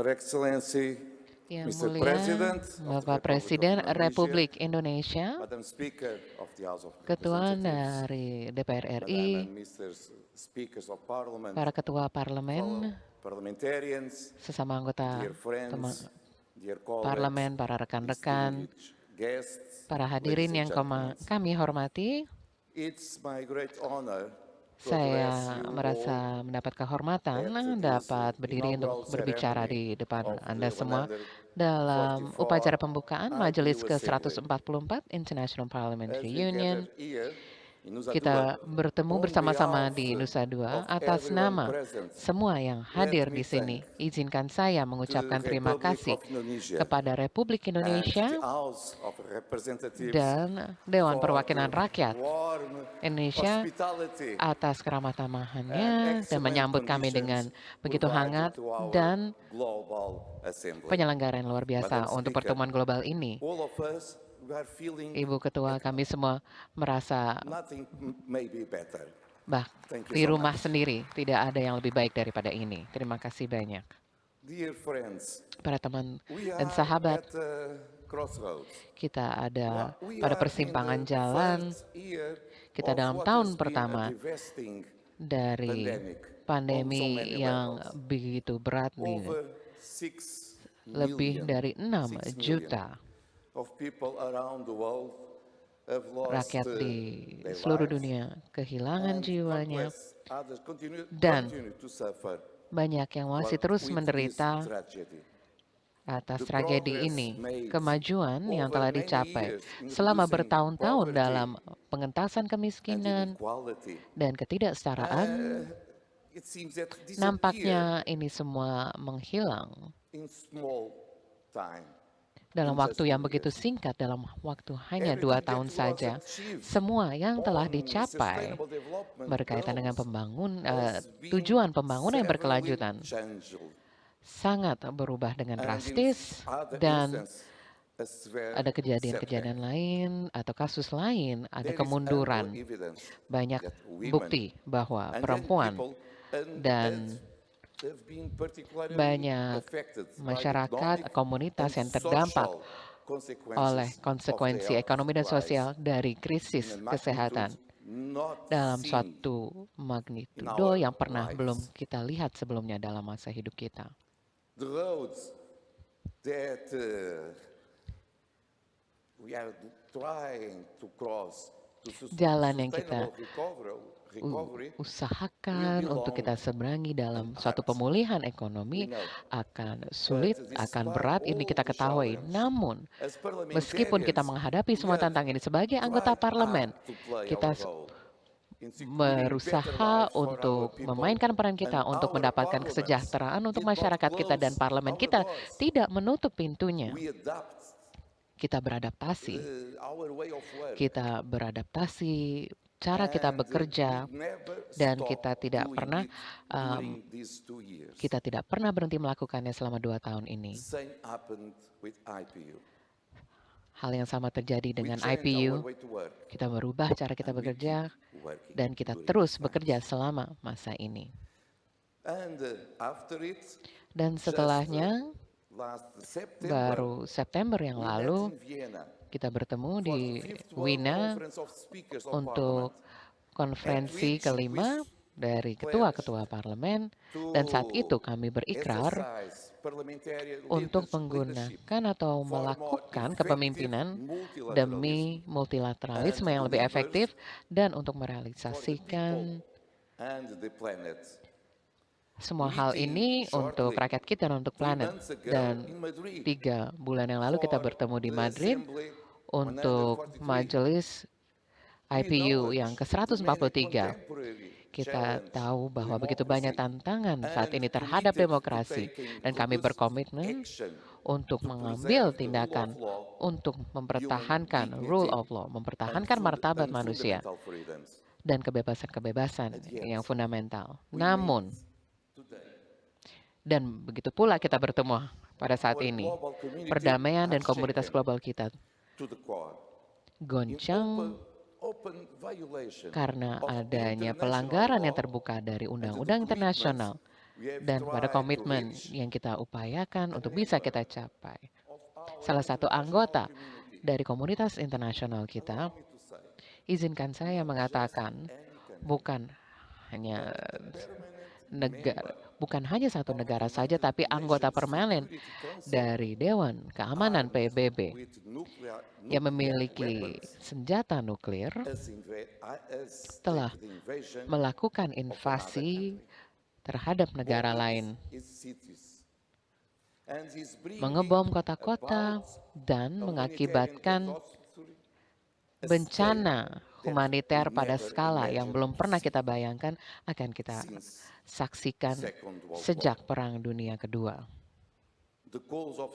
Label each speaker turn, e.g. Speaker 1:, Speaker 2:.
Speaker 1: Your Excellency,
Speaker 2: Yang
Speaker 1: Mr.
Speaker 2: mulia,
Speaker 1: President of the
Speaker 2: Bapak Presiden Republik Indonesia,
Speaker 1: Madam Speaker of the House of
Speaker 2: Ketua dari DPR RI,
Speaker 1: and Mr. Speakers of Parliament,
Speaker 2: para ketua parlemen,
Speaker 1: parliamentarians,
Speaker 2: sesama anggota
Speaker 1: dear friends,
Speaker 2: tema-
Speaker 1: dear colleagues,
Speaker 2: parlemen, para rekan-rekan, para hadirin yang kami hormati, Saya merasa mendapat kehormatan dapat berdiri untuk berbicara
Speaker 1: ceremony
Speaker 2: di depan
Speaker 1: of
Speaker 2: Anda semua
Speaker 1: 144
Speaker 2: dalam upacara pembukaan Majelis
Speaker 1: IPU Assembly.
Speaker 2: ke-144 International Parliamentary Union. Kita bertemu bersama-sama di Nusa Dua atas nama semua yang hadir di sini. Izinkan saya mengucapkan terima kasih kepada Republik Indonesia dan Dewan Perwakilan Rakyat Indonesia atas keramah tamahannya dan menyambut kami dengan begitu hangat dan penyelenggaraan luar biasa untuk pertemuan global ini. Ibu Ketua, kami semua merasa bah di rumah sendiri tidak ada yang lebih baik daripada ini. Terima kasih banyak. Para teman dan sahabat, kita ada pada persimpangan jalan. Kita dalam tahun pertama dari pandemi yang begitu berat nih. Lebih dari 6
Speaker 1: six million.
Speaker 2: juta rakyat
Speaker 1: uh,
Speaker 2: di seluruh dunia kehilangan jiwanya. Dan Banyak yang masih terus menderita atas tragedi ini. Kemajuan yang telah dicapai selama bertahun-tahun dalam pengentasan kemiskinan dan ketidaksetaraan,
Speaker 1: uh,
Speaker 2: nampaknya ini semua menghilang. Dalam waktu yang begitu singkat, dalam waktu hanya dua tahun saja. Semua yang telah dicapai berkaitan dengan pembangun
Speaker 1: been
Speaker 2: tujuan pembangunan yang berkelanjutan sangat berubah dengan drastis dan ada kejadian-kejadian lain atau kasus lain, ada kemunduran. Banyak bukti bahwa perempuan dan banyak masyarakat, komunitas yang terdampak oleh konsekuensi ekonomi dan sosial dari krisis kesehatan dalam suatu magnitudo yang pernah belum kita lihat sebelumnya dalam masa hidup kita.
Speaker 1: that uh, we are trying to cross to sus-
Speaker 2: Jalan yang kita usahakan untuk kita seberangi dalam suatu pemulihan ekonomi akan sulit, akan berat, ini kita ketahui. Namun, meskipun kita menghadapi semua tantangan ini sebagai anggota parlemen, kita berusaha untuk memainkan peran kita untuk mendapatkan kesejahteraan untuk masyarakat kita dan parlemen kita tidak menutup pintunya. Kita beradaptasi. Kita beradaptasi cara kita bekerja dan kita tidak pernah um, kita tidak pernah berhenti melakukannya selama dua tahun ini. Hal yang sama terjadi dengan IPU. Kita merubah cara kita bekerja dan kita terus bekerja selama masa ini.
Speaker 1: Uh,
Speaker 2: Dan
Speaker 1: uh,
Speaker 2: setelahnya, baru September yang lalu, kita bertemu di Wina untuk konferensi kelima dari ketua-ketua parlemen. dan saat itu kami berikrar untuk menggunakan atau melakukan kepemimpinan demi multilateralisme yang lebih efektif dan untuk merealisasikan semua hal ini untuk rakyat kita dan untuk planet. Dan tiga bulan yang lalu kita bertemu di Madrid untuk
Speaker 1: 143.
Speaker 2: majelis IPU yang
Speaker 1: acknowledge the many
Speaker 2: ke-143.
Speaker 1: contemporary
Speaker 2: Kita tahu bahwa begitu banyak tantangan saat ini terhadap demokrasi dan kami berkomitmen untuk mengambil tindakan untuk mempertahankan rule of law, mempertahankan martabat manusia dan kebebasan-kebebasan yang fundamental. Namun. Dan begitu pula kita bertemu pada saat ini, perdamaian dan komunitas global kita goncang karena adanya pelanggaran yang terbuka dari undang-undang internasional. dan pada komitmen yang kita upayakan untuk bisa kita capai. Salah satu anggota dari komunitas internasional kita, izinkan saya mengatakan, bukan hanya negara, bukan hanya satu negara saja, tapi anggota permanen dari Dewan Keamanan PBB yang memiliki senjata nuklir telah melakukan invasi terhadap negara lain, mengebom kota-kota, dan mengakibatkan bencana humaniter pada skala yang belum pernah kita bayangkan akan kita saksikan sejak Perang Dunia Kedua.